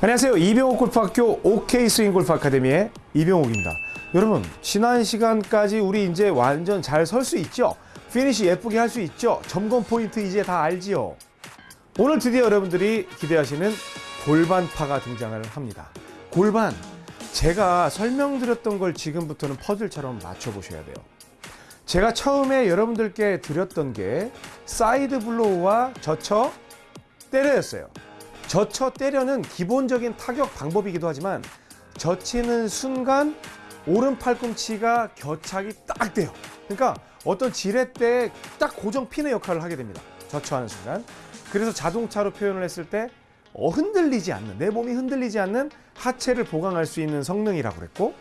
안녕하세요. 이병옥 골프학교 OK 스윙 골프 아카데미의 이병옥입니다. 여러분, 지난 시간까지 우리 이제 완전 잘 설 수 있죠? 피니시 예쁘게 할 수 있죠? 점검 포인트 이제 다 알지요? 오늘 드디어 여러분들이 기대하시는 골반파가 등장을 합니다. 골반. 제가 설명드렸던 걸 지금부터는 퍼즐처럼 맞춰보셔야 돼요. 제가 처음에 여러분들께 드렸던 게 side blow와 겨착 때려였어요. 젖혀 때려는 기본적인 타격 방법이기도 하지만 젖히는 순간 오른 팔꿈치가 겨착이 딱 돼요. 그러니까 어떤 지렛대에 딱 고정 피는 역할을 하게 됩니다. 젖혀하는 순간. 그래서 자동차로 표현을 했을 때 어, 흔들리지 않는 내 몸이 흔들리지 않는 하체를 보강할 수 있는 성능이라고 그랬고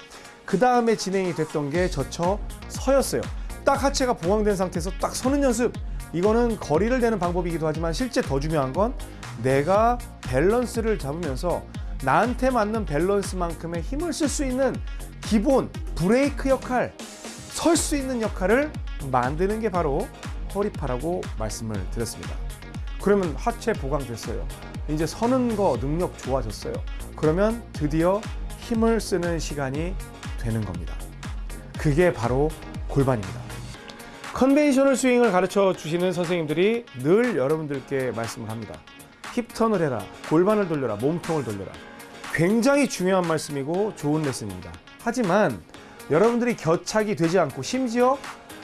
그 다음에 진행이 됐던 게 젖혀 서였어요. 딱 하체가 보강된 상태에서 딱 서는 연습. 이거는 거리를 내는 방법이기도 하지만 실제 더 중요한 건 내가 밸런스를 잡으면서 나한테 맞는 밸런스만큼의 힘을 쓸 수 있는 기본 브레이크 역할, 설 수 있는 역할을 만드는 게 바로 허리파라고 말씀을 드렸습니다. 그러면 하체 보강됐어요. 이제 서는 거 능력 좋아졌어요. 그러면 드디어 힘을 쓰는 시간이 되는 겁니다. 그게 바로 골반입니다. conventional 스윙을 가르쳐 주시는 선생님들이 늘 여러분들께 말씀을 합니다. hip turn을 해라, 골반을 돌려라, 몸통을 돌려라. 굉장히 중요한 말씀이고 좋은 레슨입니다. 하지만 여러분들이 겨착이 되지 않고 심지어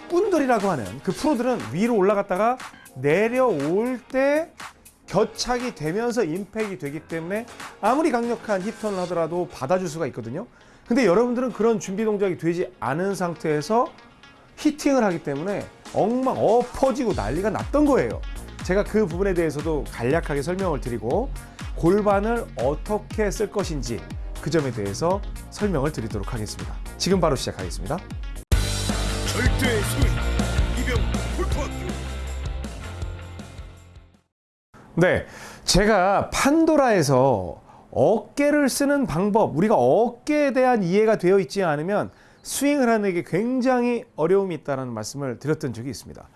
꾼돌이라고 하는 그 프로들은 위로 올라갔다가 내려올 때 겨착이 되면서 impact이 되기 때문에 아무리 강력한 hip turn을 하더라도 받아줄 수가 있거든요. 근데 여러분들은 그런 준비 동작이 되지 않은 상태에서 히팅을 하기 때문에 엉망 엎어지고 난리가 났던 거예요. 제가 그 부분에 대해서도 간략하게 설명을 드리고 골반을 어떻게 쓸 것인지 그 점에 대해서 설명을 드리도록 하겠습니다. 지금 바로 시작하겠습니다. 절대 이병 네, 제가 판도라에서 어깨를 쓰는 방법, 우리가 어깨에 대한 이해가 되어 있지 않으면 스윙을 하는 게 굉장히 어려움이 있다는 말씀을 드렸던 적이 있습니다.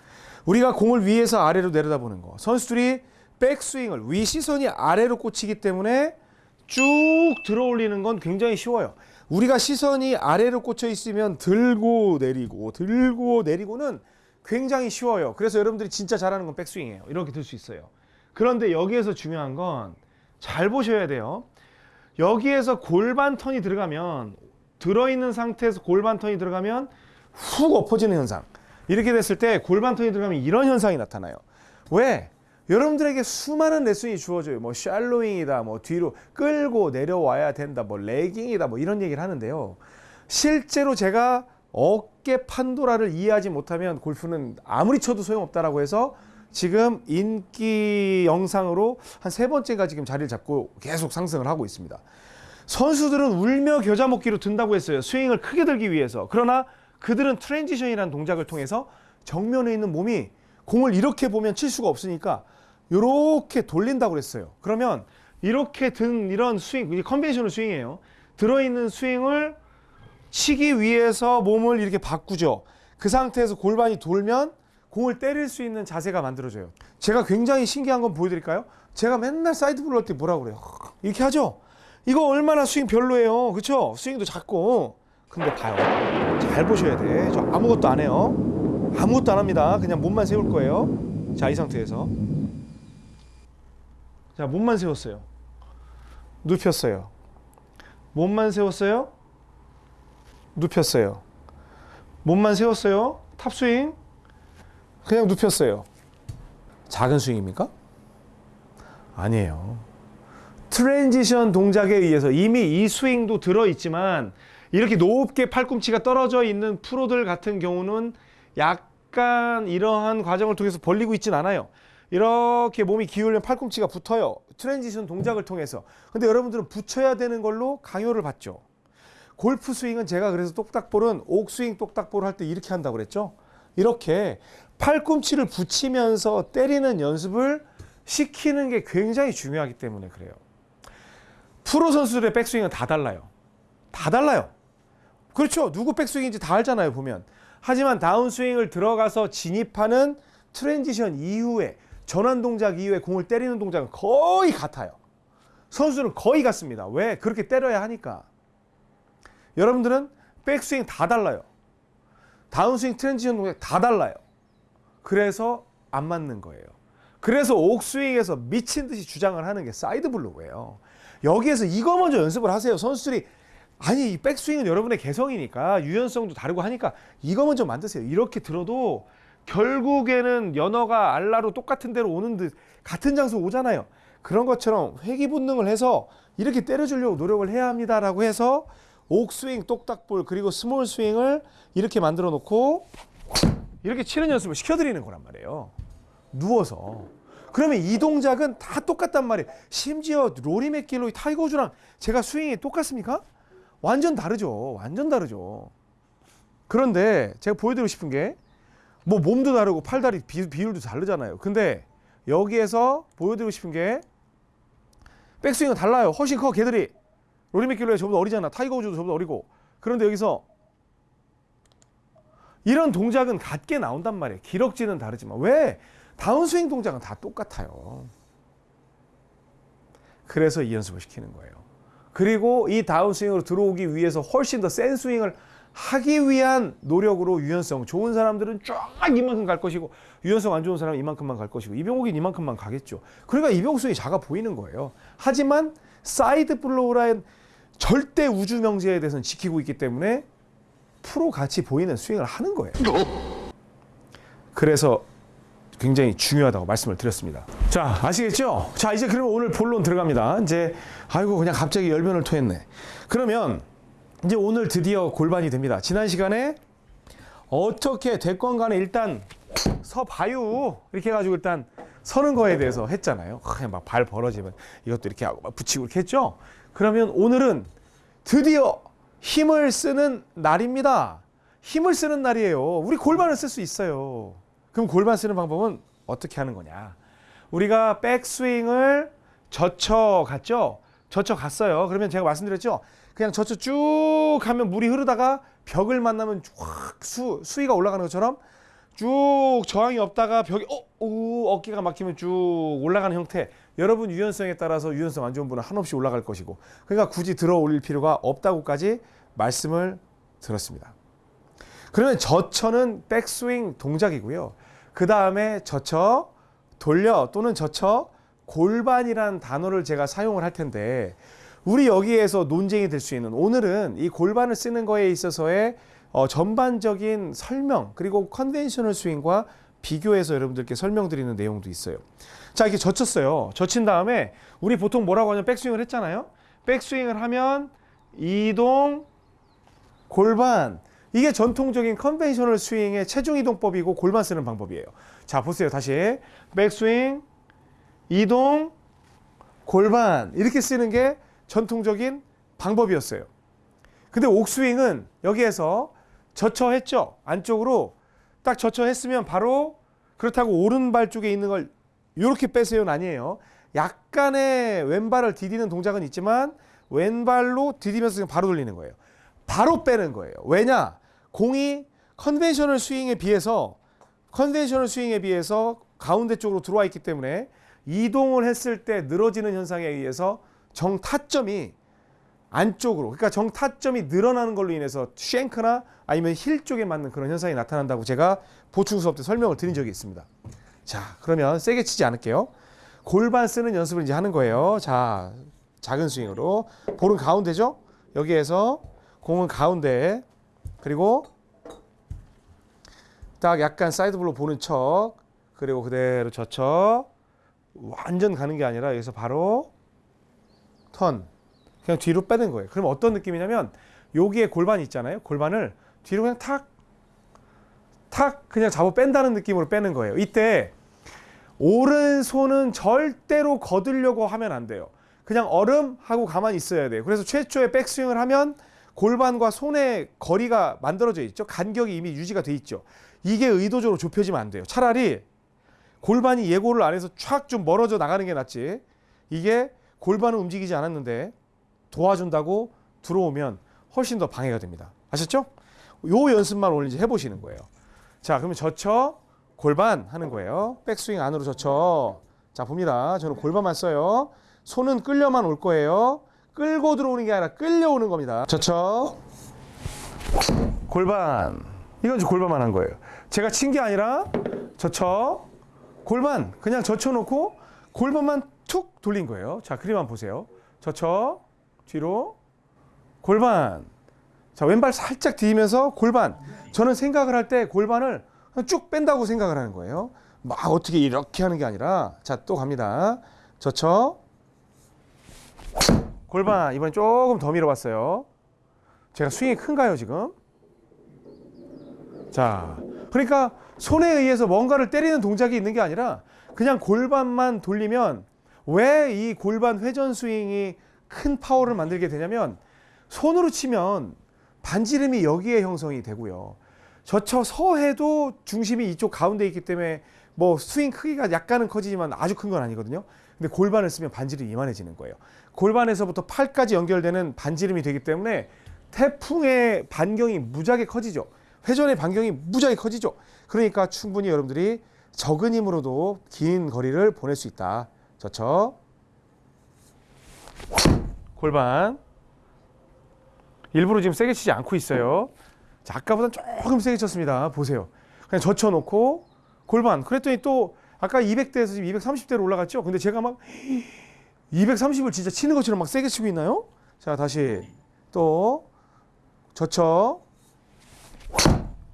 우리가 공을 위에서 아래로 내려다보는 거, 선수들이 백스윙을 위 시선이 아래로 꽂히기 때문에 쭉 들어올리는 건 굉장히 쉬워요. 우리가 시선이 아래로 꽂혀 있으면 들고 내리고 들고 내리고는 굉장히 쉬워요. 그래서 여러분들이 진짜 잘하는 건 백스윙이에요. 이렇게 들 수 있어요. 그런데 여기에서 중요한 건 잘 보셔야 돼요. 여기에서 골반 턴이 들어가면 들어있는 상태에서 골반 턴이 들어가면 훅 엎어지는 현상. 이렇게 됐을 때 골반 턴이 들어가면 이런 현상이 나타나요. 왜? 여러분들에게 수많은 레슨이 주어져요. 뭐 샬로잉이다, 뭐 뒤로 끌고 내려와야 된다, 뭐 레깅이다, 뭐 이런 얘기를 하는데요. 실제로 제가 어깨 판도라를 이해하지 못하면 골프는 아무리 쳐도 소용없다라고 해서 지금 인기 영상으로 한 세 번째가 지금 자리를 잡고 계속 상승을 하고 있습니다. 선수들은 울며 겨자 먹기로 든다고 했어요. 스윙을 크게 들기 위해서. 그러나 그들은 transition이라는 동작을 통해서 정면에 있는 몸이 공을 이렇게 보면 칠 수가 없으니까 이렇게 돌린다고 그랬어요. 그러면 이렇게 든 이런 스윙, 이 conventional 스윙이에요. 들어있는 스윙을 치기 위해서 몸을 이렇게 바꾸죠. 그 상태에서 골반이 돌면 공을 때릴 수 있는 자세가 만들어져요. 제가 굉장히 신기한 건 보여드릴까요? 제가 맨날 side blow 할때 뭐라고 그래요? 이렇게 하죠? 이거 얼마나 스윙 별로예요. 그쵸? 스윙도 작고. 근데 봐요. 잘 보셔야 돼. 저 아무것도 안 해요. 아무것도 안 합니다. 그냥 몸만 세울 거예요. 자, 이 상태에서. 자, 몸만 세웠어요. 눕혔어요. 몸만 세웠어요. 눕혔어요. 몸만 세웠어요. top swing. 그냥 눕혔어요. 작은 스윙입니까? 아니에요. transition 동작에 의해서 이미 이 스윙도 들어있지만 이렇게 높게 팔꿈치가 떨어져 있는 프로들 같은 경우는 약간 이러한 과정을 통해서 벌리고 있진 않아요. 이렇게 몸이 기울면 팔꿈치가 붙어요. transition 동작을 통해서. 근데 여러분들은 붙여야 되는 걸로 강요를 받죠. 골프 스윙은 제가 그래서 똑딱볼은 옥스윙 똑딱볼 할 때 이렇게 한다고 그랬죠. 이렇게 팔꿈치를 붙이면서 때리는 연습을 시키는 게 굉장히 중요하기 때문에 그래요. 프로 선수들의 백스윙은 다 달라요. 다 달라요. 그렇죠. 누구 백스윙인지 다 알잖아요, 보면. 하지만 다운스윙을 들어가서 진입하는 transition 이후에 전환 동작 이후에 공을 때리는 동작은 거의 같아요. 선수는 거의 같습니다. 왜? 그렇게 때려야 하니까. 여러분들은 백스윙 다 달라요. 다운스윙 transition 동작 다 달라요. 그래서 안 맞는 거예요. 그래서 옥스윙에서 미친 듯이 주장을 하는 게 side blow예요. 여기에서 이거 먼저 연습을 하세요. 선수들이 아니 이 백스윙은 여러분의 개성이니까 유연성도 다르고 하니까 이거 먼저 만드세요. 이렇게 들어도 결국에는 연어가 알라로 똑같은 데로 오는 듯 같은 장소 오잖아요. 그런 것처럼 회귀 본능을 해서 이렇게 때려주려고 노력을 해야 합니다 라고 해서 옥스윙, 똑딱볼 그리고 small 스윙을 이렇게 만들어 놓고 이렇게 치는 연습을 시켜드리는 거란 말이에요. 누워서. 그러면 이 동작은 다 똑같단 말이에요. 심지어 로리 맥길로이 타이거 우즈랑 제가 스윙이 똑같습니까? 완전 다르죠. 완전 다르죠. 그런데 제가 보여드리고 싶은 게 뭐 몸도 다르고 팔다리 비, 비율도 다르잖아요. 근데 여기에서 보여드리고 싶은 게 백스윙은 달라요. 훨씬 커 걔들이. 로리 맥길로이 저보다 어리잖아. 타이거 우즈도 저보다 어리고. 그런데 여기서 이런 동작은 같게 나온단 말이에요. 기럭지는 다르지만 왜 다운스윙 동작은 다 똑같아요. 그래서 이 연습을 시키는 거예요. 그리고 이 다운스윙으로 들어오기 위해서 훨씬 더 센 스윙을 하기 위한 노력으로 유연성 좋은 사람들은 쫙 이만큼 갈 것이고 유연성 안 좋은 사람은 이만큼만 갈 것이고 이병욱이 이만큼만 가겠죠. 그러니까 이병욱 스윙이 작아 보이는 거예요. 하지만 side blow 라인 절대 우주 명제에 대해서는 지키고 있기 때문에 프로 같이 보이는 스윙을 하는 거예요. 그래서 굉장히 중요하다고 말씀을 드렸습니다. 자, 아시겠죠? 자, 이제 그러면 오늘 본론 들어갑니다. 이제 아이고 그냥 갑자기 열변을 토했네. 그러면 이제 오늘 드디어 골반이 됩니다. 지난 시간에 어떻게 됐건 간에 일단 서봐요. 이렇게 해가지고 일단 서는 거에 대해서 했잖아요. 그냥 막 발 벌어지면 이것도 이렇게 하고 막 붙이고 이렇게 했죠. 그러면 오늘은 드디어 힘을 쓰는 날입니다. 힘을 쓰는 날이에요. 우리 골반을 쓸 수 있어요. 그럼 골반 쓰는 방법은 어떻게 하는 거냐? 우리가 백스윙을 젖혀 갔죠? 젖혀 갔어요. 그러면 제가 말씀드렸죠? 그냥 젖혀 쭉 하면 물이 흐르다가 벽을 만나면 확 수, 수위가 올라가는 것처럼 쭉 저항이 없다가 벽이 어, 오, 어깨가 막히면 쭉 올라가는 형태. 여러분 유연성에 따라서 유연성 안 좋은 분은 한없이 올라갈 것이고 그러니까 굳이 들어 올릴 필요가 없다고까지 말씀을 드렸습니다. 그러면 젖혀는 백스윙 동작이고요. 그 다음에 젖혀 돌려 또는 젖혀 골반이라는 단어를 제가 사용을 할 텐데 우리 여기에서 논쟁이 될 수 있는 오늘은 이 골반을 쓰는 거에 있어서의 어, 전반적인 설명 그리고 conventional 스윙과 비교해서 여러분들께 설명드리는 내용도 있어요. 자 이렇게 젖혔어요. 젖힌 다음에 우리 보통 뭐라고 하냐면 백스윙을 했잖아요. 백스윙을 하면 이동 골반 이게 전통적인 conventional 스윙의 체중 이동법이고 골반 쓰는 방법이에요. 자 보세요 다시 백스윙 이동 골반 이렇게 쓰는 게 전통적인 방법이었어요. 근데 옥스윙은 여기에서 젖혀했죠. 안쪽으로 딱 젖혀했으면 바로 그렇다고 오른발 쪽에 있는 걸 이렇게 빼세요는 아니에요. 약간의 왼발을 디디는 동작은 있지만 왼발로 디디면서 바로 돌리는 거예요. 바로 빼는 거예요. 왜냐? 공이 conventional 스윙에 비해서 conventional 스윙에 비해서 가운데 쪽으로 들어와 있기 때문에 이동을 했을 때 늘어지는 현상에 의해서 정타점이 안쪽으로 그러니까 정타점이 늘어나는 걸로 인해서 shank나 아니면 힐 쪽에 맞는 그런 현상이 나타난다고 제가 보충 수업 때 설명을 드린 적이 있습니다. 자, 그러면 세게 치지 않을게요. 골반 쓰는 연습을 이제 하는 거예요. 자, 작은 스윙으로 볼은 가운데죠. 여기에서 공은 가운데 그리고 딱 약간 side blow 보는 척 그리고 그대로 젖혀 완전 가는 게 아니라 여기서 바로 턴 그냥 뒤로 빼는 거예요. 그럼 어떤 느낌이냐면 여기에 골반이 있잖아요. 골반을 뒤로 그냥 탁, 탁 그냥 잡아 뺀다는 느낌으로 빼는 거예요. 이때 오른손은 절대로 거들려고 하면 안 돼요. 그냥 얼음 하고 가만히 있어야 돼요. 그래서 최초에 백스윙을 하면 골반과 손의 거리가 만들어져 있죠. 간격이 이미 유지가 돼 있죠. 이게 의도적으로 좁혀지면 안 돼요. 차라리 골반이 예고를 안 해서 촥 좀 멀어져 나가는 게 낫지. 이게 골반은 움직이지 않았는데 도와준다고 들어오면 훨씬 더 방해가 됩니다. 아셨죠? 요 연습만 오늘 이제 해보시는 거예요. 자, 그러면 젖혀 골반 하는 거예요. 백스윙 안으로 젖혀. 자, 봅니다. 저는 골반만 써요. 손은 끌려만 올 거예요. 끌고 들어오는 게 아니라 끌려오는 겁니다. 저쳐. 골반. 이건 이제 골반만 한 거예요. 제가 친 게 아니라 저쳐. 골반. 그냥 젖혀놓고 골반만 툭 돌린 거예요. 자, 그림만 보세요. 저쳐. 뒤로. 골반. 자, 왼발 살짝 뒤면서 골반. 저는 생각을 할 때 골반을 쭉 뺀다고 생각을 하는 거예요. 막 어떻게 이렇게 하는 게 아니라 자, 또 갑니다. 저쳐. 골반. 이번엔 조금 더 밀어봤어요. 제가 스윙이 큰가요, 지금? 자, 그러니까 손에 의해서 뭔가를 때리는 동작이 있는 게 아니라 그냥 골반만 돌리면 왜 이 골반 회전 스윙이 큰 파워를 만들게 되냐면 손으로 치면 반지름이 여기에 형성이 되고요. 저쳐 서 해도 중심이 이쪽 가운데 있기 때문에 뭐 스윙 크기가 약간은 커지지만 아주 큰 건 아니거든요. 근데 골반을 쓰면 반지름이 이만해지는 거예요. 골반에서부터 팔까지 연결되는 반지름이 되기 때문에 태풍의 반경이 무지하게 커지죠. 회전의 반경이 무지하게 커지죠. 그러니까 충분히 여러분들이 적은 힘으로도 긴 거리를 보낼 수 있다. 저쳐. 골반. 일부러 지금 세게 치지 않고 있어요. 자, 아까보다 조금 세게 쳤습니다. 보세요. 그냥 젖혀놓고 골반. 그랬더니 또 아까 200대에서 지금 230대로 올라갔죠. 근데 제가 막 230을 진짜 치는 것처럼 막 세게 치고 있나요? 자, 다시 또 젖혀.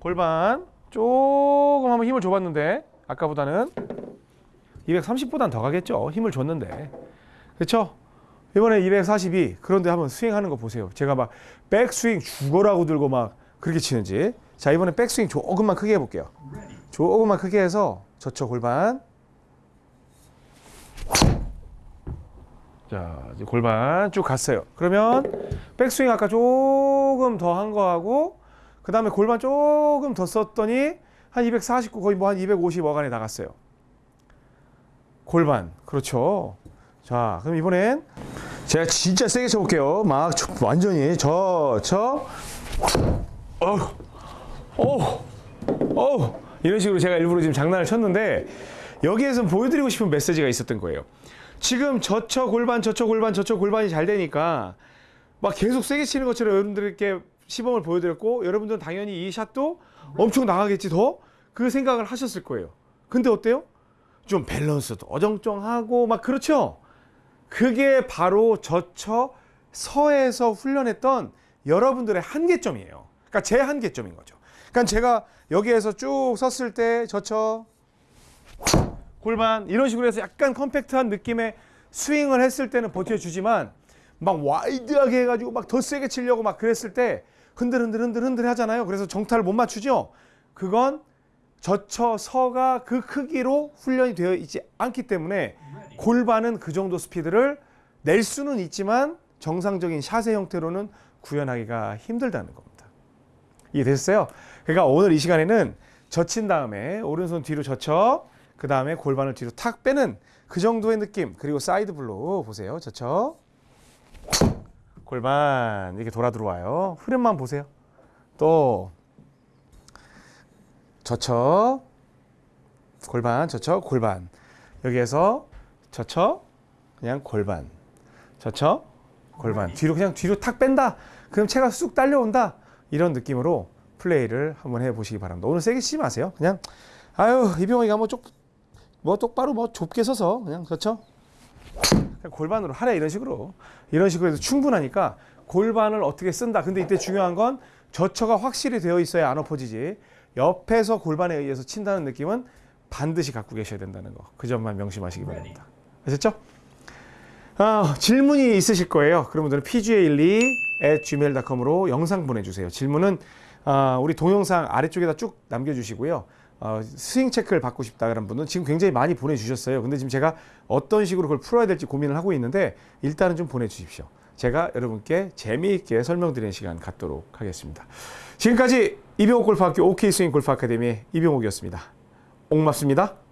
골반. 조금 한번 힘을 줘봤는데 아까보다는 230보단 더 가겠죠. 힘을 줬는데. 그렇죠? 이번에 242. 그런데 한번 스윙하는 거 보세요. 제가 막 백스윙 죽어라고 들고 막 그렇게 치는지. 자, 이번에 백스윙 조금만 크게 해볼게요. 조금만 크게 해서 저쳐 골반. 자, 이제 골반 쭉 갔어요. 그러면 백스윙 아까 조금 더 한 거하고 그 다음에 골반 조금 더 썼더니 한 249 거의 뭐 한 250 어간에 나갔어요. 골반 그렇죠. 자, 그럼 이번엔 제가 진짜 세게 쳐볼게요. 막 저- 완전히 저저 어우 어우 이런 식으로 제가 일부러 지금 장난을 쳤는데 여기에서 보여드리고 싶은 메시지가 있었던 거예요. 지금 저쳐 골반 저쳐 골반 저쳐 골반이 잘 되니까 막 계속 세게 치는 것처럼 여러분들께 시범을 보여드렸고 여러분들은 당연히 이 샷도 엄청 나가겠지 더 그 생각을 하셨을 거예요. 근데 어때요? 좀 밸런스도 어정쩡하고 막 그렇죠. 그게 바로 저쳐 서에서 훈련했던 여러분들의 한계점이에요. 그러니까 제 한계점인 거죠. 그러니까 제가 여기에서 쭉 섰을 때 젖혀 골반 이런 식으로 해서 약간 compact한 느낌의 스윙을 했을 때는 버텨주지만 막 wide하게 해가지고 막 더 세게 치려고 막 그랬을 때 흔들 흔들 흔들 흔들 하잖아요. 그래서 정타를 못 맞추죠. 그건 젖혀서가 그 크기로 훈련이 되어 있지 않기 때문에 골반은 그 정도 스피드를 낼 수는 있지만 정상적인 샷의 형태로는 구현하기가 힘들다는 겁니다. 이해됐어요? 그러니까 오늘 이 시간에는 젖힌 다음에 오른손 뒤로 젖혀 그 다음에 골반을 뒤로 탁 빼는 그 정도의 느낌 그리고 side blow 보세요. 젖혀 골반 이렇게 돌아 들어와요. 흐름만 보세요. 또 젖혀 골반 젖혀 골반. 여기에서 젖혀 그냥 골반 젖혀 골반. 뒤로 그냥 뒤로 탁 뺀다. 그럼 채가 쑥 딸려온다. 이런 느낌으로 플레이를 한번 해보시기 바랍니다. 오늘 세게 치지 마세요. 그냥 아유 이병헌이가 뭐 쪽 뭐 똑바로 뭐 좁게 서서 그냥 그냥 골반으로 하래 이런 식으로. 이런 식으로 해도 충분하니까 골반을 어떻게 쓴다. 근데 이때 중요한 건 저처가 확실히 되어 있어야 안 엎어지지. 옆에서 골반에 의해서 친다는 느낌은 반드시 갖고 계셔야 된다는 거. 그 점만 명심하시기 바랍니다. 아셨죠? 아, 질문이 있으실 거예요. 그런 분들은 pga12 at gmail.com으로 영상 보내주세요. 질문은 아, 우리 동영상 아래쪽에다 쭉 남겨주시고요 어, 스윙 체크를 받고 싶다 그런 분은 지금 굉장히 많이 보내주셨어요. 근데 지금 제가 어떤 식으로 그걸 풀어야 될지 고민을 하고 있는데 일단은 좀 보내주십시오. 제가 여러분께 재미있게 설명드리는 시간 갖도록 하겠습니다. 지금까지 이병옥 골프학교 OK 스윙 골프 아카데미의 이병옥이었습니다. 옥맙습니다.